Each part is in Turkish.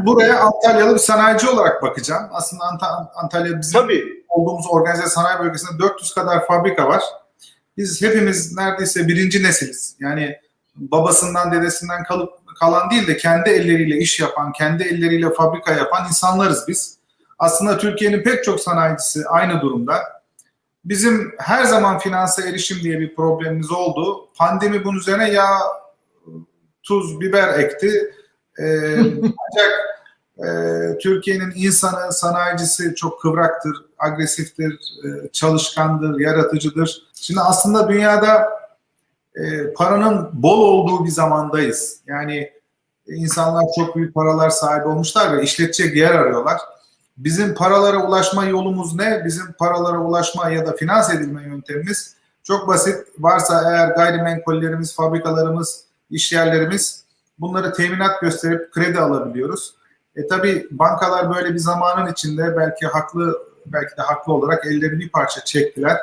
ben buraya Antalyalı bir sanayici olarak bakacağım. Aslında Ant- Antalya bizim Tabii. olduğumuz organize sanayi bölgesinde 400 kadar fabrika var. Biz hepimiz neredeyse birinci nesiliz. Yani babasından dedesinden kalıp kalan değil de kendi elleriyle iş yapan, kendi elleriyle fabrika yapan insanlarız biz. Aslında Türkiye'nin pek çok sanayicisi aynı durumda. Bizim her zaman finansa erişim diye bir problemimiz oldu. Pandemi bunun üzerine yağ, tuz, biber ekti. Ee, ancak e, Türkiye'nin insanı, sanayicisi çok kıvraktır, agresiftir, e, çalışkandır, yaratıcıdır. Şimdi aslında dünyada e, paranın bol olduğu bir zamandayız. Yani insanlar çok büyük paralar sahibi olmuşlar ve işletecek yer arıyorlar. Bizim paralara ulaşma yolumuz ne? Bizim paralara ulaşma ya da finans edilme yöntemimiz çok basit. Varsa eğer gayrimenkullerimiz, fabrikalarımız, iş yerlerimiz bunları teminat gösterip kredi alabiliyoruz. E tabi bankalar böyle bir zamanın içinde belki haklı belki de haklı olarak elleri bir parça çektiler.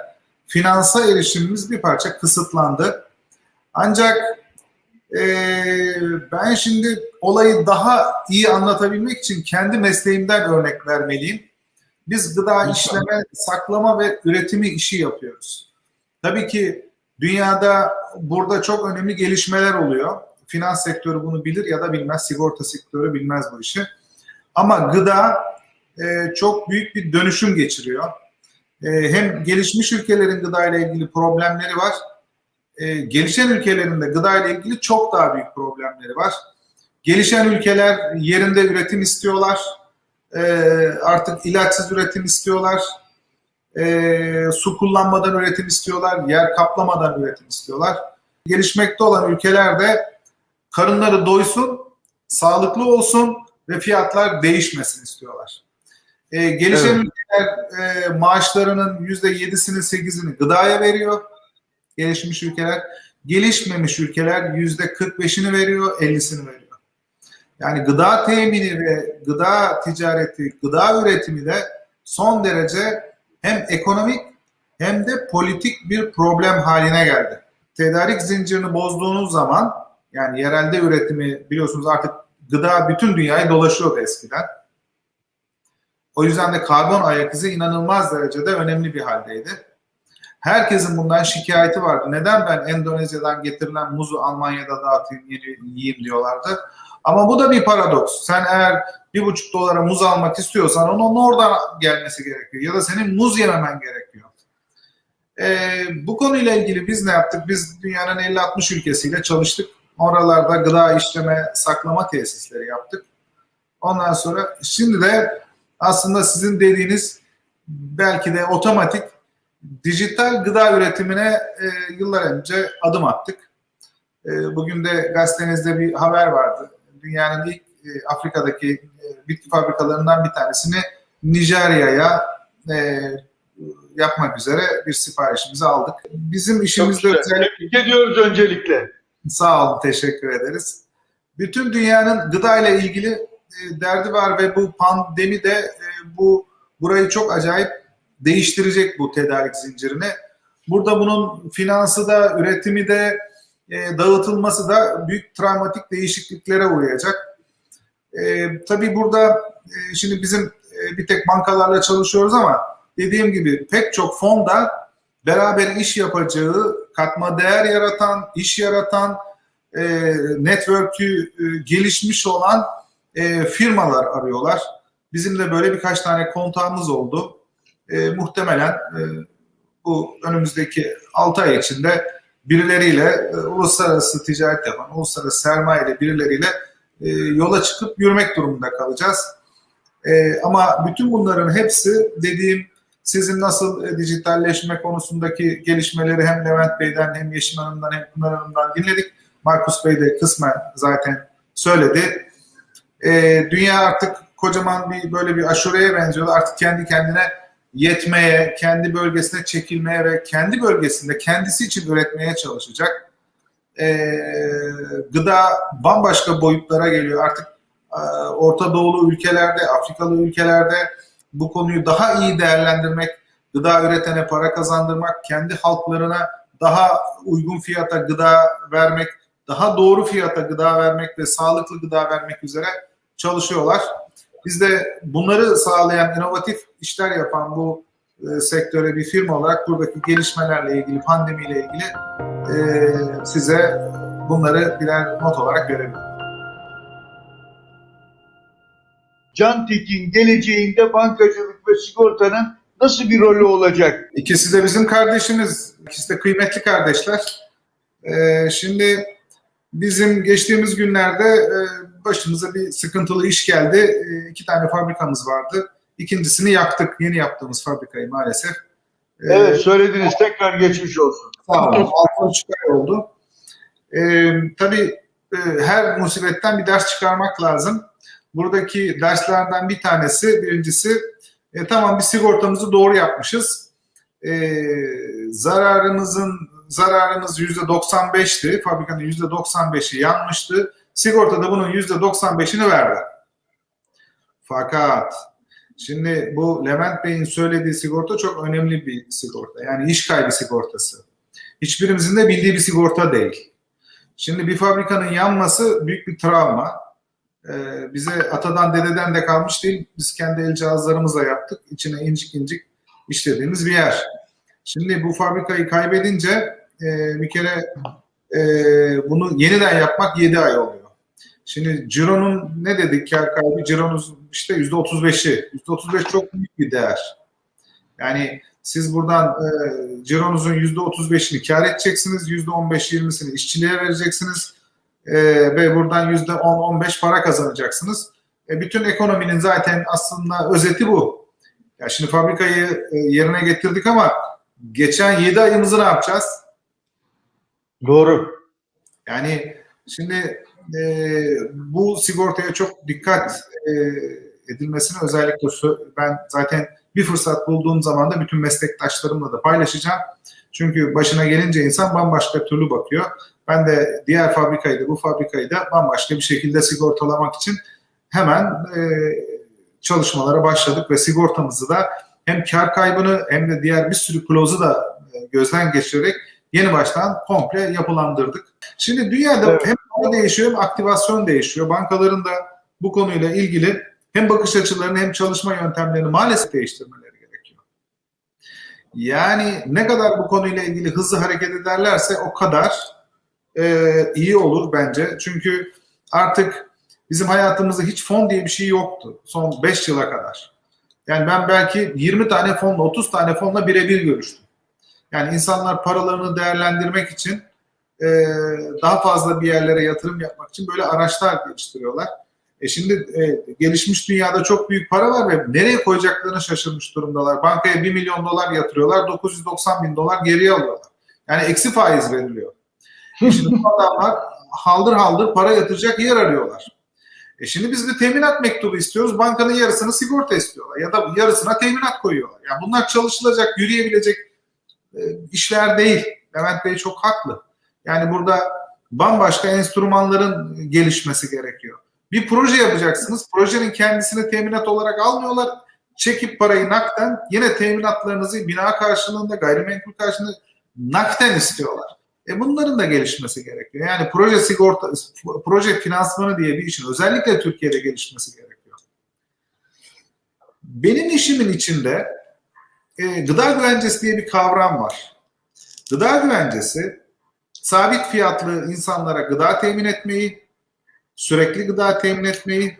Finansa erişimimiz bir parça kısıtlandı. Ancak e, ben şimdi olayı daha iyi anlatabilmek için kendi mesleğimden örnek vermeliyim. Biz gıda işleme, saklama ve üretimi işi yapıyoruz. Tabii ki dünyada burada çok önemli gelişmeler oluyor. Finans sektörü bunu bilir ya da bilmez, sigorta sektörü bilmez bu işi. Ama gıda e, çok büyük bir dönüşüm geçiriyor. E, hem gelişmiş ülkelerin gıda ile ilgili problemleri var. E, gelişen ülkelerin de gıda ile ilgili çok daha büyük problemleri var. Gelişen ülkeler yerinde üretim istiyorlar. E, artık ilaçsız üretim istiyorlar. E, su kullanmadan üretim istiyorlar. Yer kaplamadan üretim istiyorlar. Gelişmekte olan ülkelerde karınları doysun, sağlıklı olsun ve fiyatlar değişmesin istiyorlar. E, gelişen evet. ülkeler e, maaşlarının %7'sini 8'ini gıdaya veriyor. Gelişmiş ülkeler. Gelişmemiş ülkeler %45'ini veriyor, 50'sini veriyor. Yani gıda temini ve gıda ticareti, gıda üretimi de son derece hem ekonomik hem de politik bir problem haline geldi. Tedarik zincirini bozduğunuz zaman yani yerelde üretimi biliyorsunuz artık gıda bütün dünyayı dolaşıyordu eskiden. O yüzden de karbon ayak izi inanılmaz derecede önemli bir haldeydi. Herkesin bundan şikayeti vardı. Neden ben Endonezya'dan getirilen muzu Almanya'da dağıtayım, yiyeyim diyorlardı. Ama bu da bir paradoks. Sen eğer bir buçuk dolara muz almak istiyorsan onun oradan gelmesi gerekiyor. Ya da senin muz yememen gerekiyor. Ee, bu konuyla ilgili biz ne yaptık? Biz dünyanın 50-60 ülkesiyle çalıştık. Oralarda gıda işleme, saklama tesisleri yaptık. Ondan sonra şimdi de aslında sizin dediğiniz belki de otomatik dijital gıda üretimine e, yıllar önce adım attık. E, bugün de gazetenizde bir haber vardı. Dünyanın ilk e, Afrika'daki e, bitki fabrikalarından bir tanesini Nijerya'ya e, yapmak üzere bir siparişimizi aldık. Bizim işimizde özellikle... Tebrik ediyoruz öncelikle. Sağ olun, teşekkür ederiz. Bütün dünyanın gıda ile ilgili e, derdi var ve bu pandemi de e, bu burayı çok acayip değiştirecek bu tedarik zincirini. Burada bunun finansı da, üretimi de, e, dağıtılması da büyük travmatik değişikliklere uğrayacak. Tabii burada şimdi bizim bir tek bankalarla çalışıyoruz ama dediğim gibi pek çok fonda beraber iş yapacağı, katma değer yaratan, iş yaratan, e, network'ü e, gelişmiş olan e, firmalar arıyorlar. Bizim de böyle birkaç tane kontağımız oldu. E, muhtemelen e, bu önümüzdeki 6 ay içinde birileriyle e, uluslararası ticaret yapan, uluslararası sermaye birileriyle e, yola çıkıp yürümek durumunda kalacağız. E, ama bütün bunların hepsi dediğim sizin nasıl e, dijitalleşme konusundaki gelişmeleri hem Levent Bey'den hem Yeşim Hanım'dan hem Pınar Hanım'dan dinledik. Markus Bey de kısmen zaten söyledi. E, dünya artık kocaman bir böyle bir aşureye benziyor. Artık kendi kendine yetmeye, kendi bölgesine çekilmeye ve kendi bölgesinde kendisi için üretmeye çalışacak. E, gıda bambaşka boyutlara geliyor. Artık e, Orta Doğulu ülkelerde, Afrikalı ülkelerde bu konuyu daha iyi değerlendirmek, gıda üretene para kazandırmak, kendi halklarına daha uygun fiyata gıda vermek, daha doğru fiyata gıda vermek ve sağlıklı gıda vermek üzere çalışıyorlar. Biz de bunları sağlayan, inovatif işler yapan bu e, sektöre bir firma olarak buradaki gelişmelerle ilgili, pandemiyle ilgili e, size bunları birer not olarak verebilirim. Can Tekin geleceğinde bankacılık ve sigortanın nasıl bir rolü olacak? İkisi de bizim kardeşimiz. İkisi de kıymetli kardeşler. Ee, şimdi bizim geçtiğimiz günlerde e, başımıza bir sıkıntılı iş geldi. E, iki tane fabrikamız vardı. İkincisini yaktık. Yeni yaptığımız fabrikayı maalesef. Ee, Evet söylediniz tekrar geçmiş olsun. Sağ olun. Altı buçuk ay oldu. Ee, tabii e, her musibetten bir ders çıkarmak lazım. Buradaki derslerden bir tanesi, birincisi e, tamam bir sigortamızı doğru yapmışız. E, zararımızın zararımız yüzde 95'ti. Fabrikanın yüzde 95'i yanmıştı. Sigorta da bunun yüzde 95'ini verdi. Fakat şimdi bu Levent Bey'in söylediği sigorta çok önemli bir sigorta. Yani iş kaybı sigortası. Hiçbirimizin de bildiği bir sigorta değil. Şimdi bir fabrikanın yanması büyük bir travma. Ee, bize atadan dededen de kalmış değil. Biz kendi el cihazlarımızla yaptık. İçine incik incik işlediğimiz bir yer. Şimdi bu fabrikayı kaybedince e, bir kere e, bunu yeniden yapmak 7 ay oluyor. Şimdi Ciro'nun ne dedik kar kaybı? Ciro'nun işte %35'i. %35 çok büyük bir değer. Yani siz buradan e, cironuzun %35'ini kar edeceksiniz. %15-20'sini işçiliğe vereceksiniz. E, ve buradan %10-15 para kazanacaksınız. E, bütün ekonominin zaten aslında özeti bu. Ya şimdi fabrikayı e, yerine getirdik ama geçen 7 ayımızı ne yapacağız? Doğru. Yani şimdi e, bu sigortaya çok dikkat e, edilmesini özellikle ben zaten bir fırsat bulduğum zaman da bütün meslektaşlarımla da paylaşacağım. Çünkü başına gelince insan bambaşka türlü bakıyor. Ben de diğer fabrikayı da bu fabrikayı da bambaşka bir şekilde sigortalamak için hemen e, çalışmalara başladık ve sigortamızı da hem kar kaybını hem de diğer bir sürü clause'u da e, gözden geçirerek yeni baştan komple yapılandırdık. Şimdi dünyada Evet. hem para değişiyor hem aktivasyon değişiyor. Bankaların da bu konuyla ilgili hem bakış açılarını hem çalışma yöntemlerini maalesef değiştirmeleri gerekiyor. Yani ne kadar bu konuyla ilgili hızlı hareket ederlerse o kadar e, iyi olur bence. Çünkü artık bizim hayatımızda hiç fon diye bir şey yoktu son 5 yıla kadar. Yani ben belki 20 tane fonla 30 tane fonla birebir görüştüm. Yani insanlar paralarını değerlendirmek için e, daha fazla bir yerlere yatırım yapmak için böyle araçlar geliştiriyorlar. E şimdi e, gelişmiş dünyada çok büyük para var ve nereye koyacaklarını şaşırmış durumdalar. Bankaya 1 milyon dolar yatırıyorlar, 990 bin dolar geriye alıyorlar. Yani eksi faiz veriliyor. Şimdi adamlar haldır haldır para yatıracak yer arıyorlar. E şimdi biz de teminat mektubu istiyoruz. Bankanın yarısını sigorta istiyorlar. Ya da yarısına teminat koyuyorlar. Yani bunlar çalışılacak, yürüyebilecek e, işler değil. Levent Bey çok haklı. Yani burada bambaşka enstrümanların gelişmesi gerekiyor. Bir proje yapacaksınız. Projenin kendisini teminat olarak almıyorlar. Çekip parayı nakden yine teminatlarınızı bina karşılığında, gayrimenkul karşılığında nakden istiyorlar. E bunların da gelişmesi gerekiyor. Yani proje sigorta, proje finansmanı diye bir işin özellikle Türkiye'de gelişmesi gerekiyor. Benim işimin içinde e, gıda güvencesi diye bir kavram var. Gıda güvencesi sabit fiyatlı insanlara gıda temin etmeyi, sürekli gıda temin etmeyi,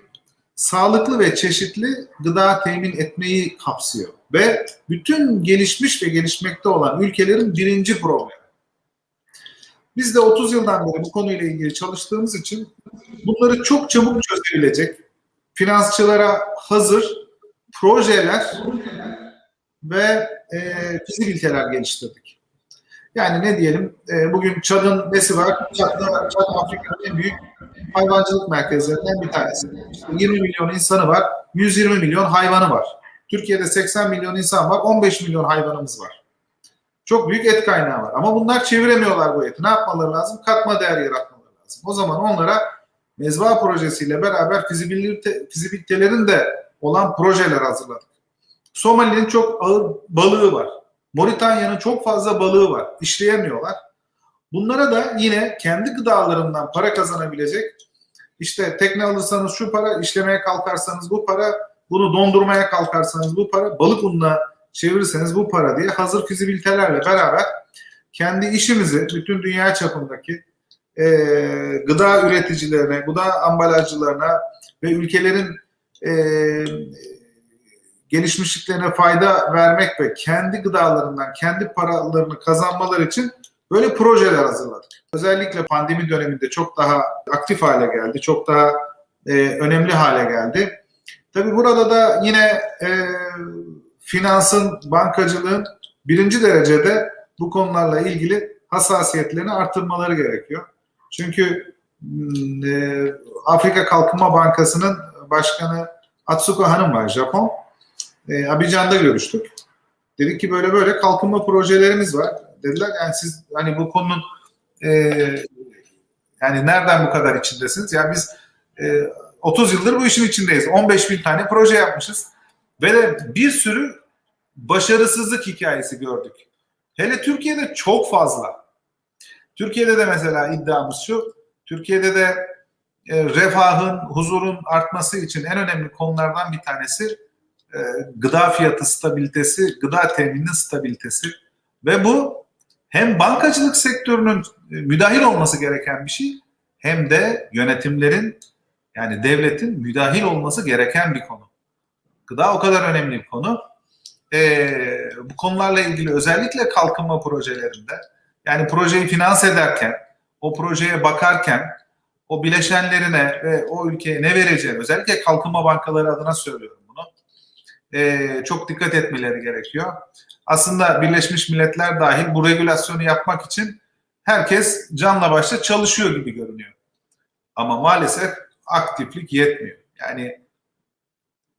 sağlıklı ve çeşitli gıda temin etmeyi kapsıyor. Ve bütün gelişmiş ve gelişmekte olan ülkelerin birinci problemi. Biz de 30 yıldan beri bu konuyla ilgili çalıştığımız için bunları çok çabuk çözebilecek, finansçılara hazır projeler ve e, fizibiliteler geliştirdik. Yani ne diyelim, e, bugün Çad'ın nesi var? Çad'da, Çad Afrika'nın en büyük hayvancılık merkezlerinden bir tanesi. İşte 20 milyon insanı var, 120 milyon hayvanı var. Türkiye'de 80 milyon insan var, 15 milyon hayvanımız var. Çok büyük et kaynağı var. Ama bunlar çeviremiyorlar bu eti. Ne yapmaları lazım? Katma değer yaratmaları lazım. O zaman onlara mezba projesiyle beraber fizibilite, fizibilitelerin de olan projeler hazırladık. Somali'nin çok ağır balığı var. Moritanya'nın çok fazla balığı var. İşleyemiyorlar. Bunlara da yine kendi gıdalarından para kazanabilecek İşte tekne alırsanız şu para, işlemeye kalkarsanız bu para, bunu dondurmaya kalkarsanız bu para, balık ununa çevirirseniz bu para diye hazır fizibilitelerle beraber kendi işimizi bütün dünya çapındaki e, gıda üreticilerine, gıda ambalajcılarına ve ülkelerin e, gelişmişliklerine fayda vermek ve kendi gıdalarından kendi paralarını kazanmaları için böyle projeler hazırladık. Özellikle pandemi döneminde çok daha aktif hale geldi, çok daha e, önemli hale geldi. Tabii burada da yine e, finansın, bankacılığın birinci derecede bu konularla ilgili hassasiyetlerini artırmaları gerekiyor. Çünkü e, Afrika Kalkınma Bankası'nın başkanı Atsuko Hanım var, Japon. E, Abidjan'da görüştük. Dedik ki böyle böyle kalkınma projelerimiz var. Dediler yani siz hani bu konunun e, yani nereden bu kadar içindesiniz? Ya biz e, 30 yıldır bu işin içindeyiz. 15 bin tane proje yapmışız. Ve bir sürü başarısızlık hikayesi gördük. Hele Türkiye'de çok fazla. Türkiye'de de mesela iddiamız şu. Türkiye'de de e, refahın, huzurun artması için en önemli konulardan bir tanesi e, gıda fiyatı stabilitesi, gıda temininin stabilitesi. Ve bu hem bankacılık sektörünün e, müdahil olması gereken bir şey hem de yönetimlerin yani devletin müdahil olması gereken bir konu. Gıda o kadar önemli bir konu. Ee, bu konularla ilgili özellikle kalkınma projelerinde yani projeyi finanse ederken, o projeye bakarken o bileşenlerine ve o ülkeye ne vereceğini özellikle kalkınma bankaları adına söylüyorum bunu. Ee, çok dikkat etmeleri gerekiyor. Aslında Birleşmiş Milletler dahil bu regülasyonu yapmak için herkes canla başla çalışıyor gibi görünüyor. Ama maalesef aktiflik yetmiyor. Yani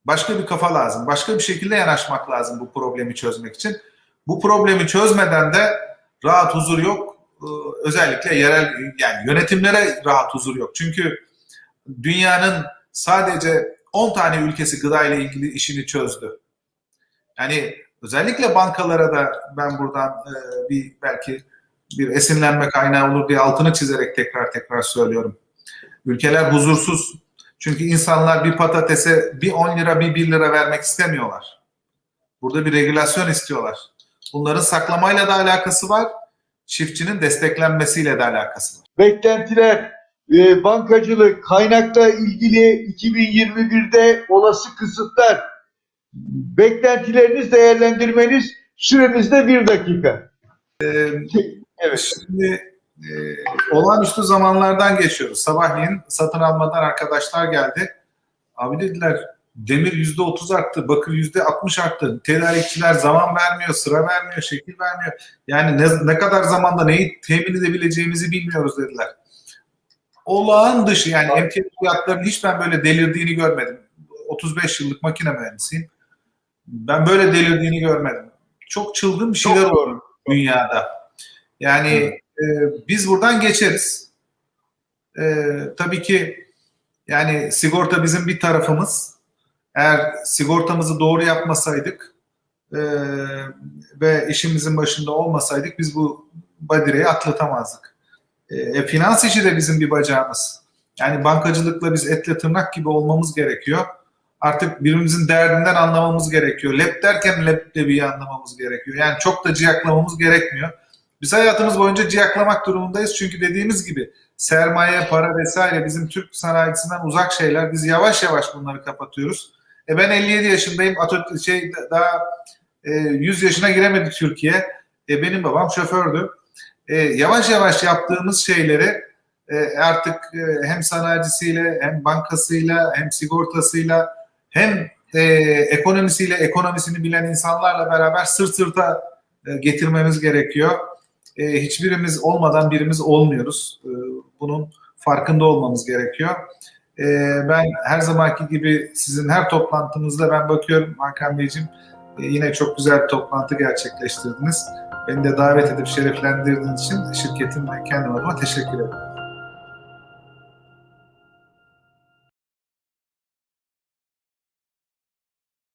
başka bir kafa lazım. Başka bir şekilde yanaşmak lazım bu problemi çözmek için. Bu problemi çözmeden de rahat huzur yok. Ee, özellikle yerel yani yönetimlere rahat huzur yok. Çünkü dünyanın sadece 10 tane ülkesi gıda ile ilgili işini çözdü. Yani özellikle bankalara da ben buradan e, bir belki bir esinlenme kaynağı olur diye altını çizerek tekrar tekrar söylüyorum. Ülkeler huzursuz. Çünkü insanlar bir patatese bir 10 lira bir 1 lira vermek istemiyorlar. Burada bir regülasyon istiyorlar. Bunların saklamayla da alakası var. Çiftçinin desteklenmesiyle de alakası var. Beklentiler, e, bankacılık, kaynakla ilgili 2021'de olası kısıtlar, beklentileriniz, değerlendirmeniz süremizde bir dakika. Ee, Evet. Şimdi e, olağanüstü zamanlardan geçiyoruz. Sabahleyin satın almadan arkadaşlar geldi. Abi dediler demir yüzde otuz arttı, bakır yüzde altmış arttı. Tedarikçiler zaman vermiyor, sıra vermiyor, şekil vermiyor. Yani ne, ne kadar zamanda neyi temin edebileceğimizi bilmiyoruz dediler. Olağan dışı yani emtia fiyatlarının hiç ben böyle delirdiğini görmedim. 35 yıllık makine mühendisiyim. Ben böyle delirdiğini görmedim. Çok çılgın bir şeyler oldu dünyada. Yani e, biz buradan geçeriz. E, tabii ki yani sigorta bizim bir tarafımız. Eğer sigortamızı doğru yapmasaydık e, ve işimizin başında olmasaydık biz bu badireyi atlatamazdık. E, finans işi de bizim bir bacağımız. Yani bankacılıkla biz etle tırnak gibi olmamız gerekiyor. Artık birbirimizin derdinden anlamamız gerekiyor. Lep derken leblebiyi anlamamız gerekiyor. Yani çok da ciyaklamamız gerekmiyor. Biz hayatımız boyunca ciyaklamak durumundayız. Çünkü dediğimiz gibi sermaye, para vesaire bizim Türk sanayisinden uzak şeyler. Biz yavaş yavaş bunları kapatıyoruz. E ben 57 yaşındayım. Atot şey daha e, 100 yaşına giremedi Türkiye. E benim babam şofördü. E, yavaş yavaş yaptığımız şeyleri e, artık e, hem sanayicisiyle hem bankasıyla hem sigortasıyla hem e, ekonomisiyle ekonomisini bilen insanlarla beraber sırt sırta e, getirmemiz gerekiyor. E, hiçbirimiz olmadan birimiz olmuyoruz. E, bunun farkında olmamız gerekiyor. E, ben her zamanki gibi sizin her toplantınızda ben bakıyorum Hakan Beyciğim e, yine çok güzel bir toplantı gerçekleştirdiniz. Beni de davet edip şereflendirdiğiniz için şirketim ve kendim adıma teşekkür ederim.